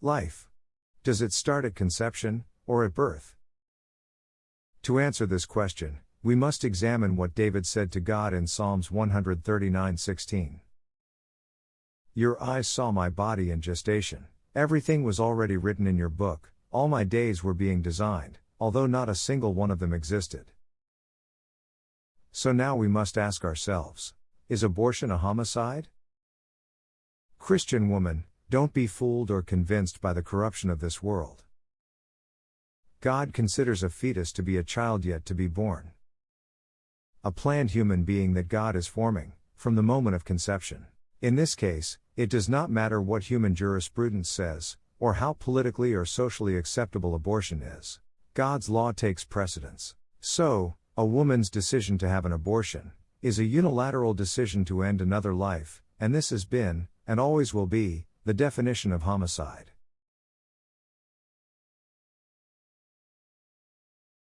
Life. Does it start at conception, or at birth? To answer this question, we must examine what David said to God in Psalms 139:16. Your eyes saw my body in gestation. Everything was already written in your book, all my days were being designed, although not a single one of them existed. So now we must ask ourselves is abortion a homicide? Christian woman, don't be fooled or convinced by the corruption of this world. God considers a fetus to be a child yet to be born. A planned human being that God is forming, from the moment of conception. In this case, it does not matter what human jurisprudence says, or how politically or socially acceptable abortion is. God's law takes precedence. So, a woman's decision to have an abortion is a unilateral decision to end another life, and this has been, and always will be, the definition of homicide.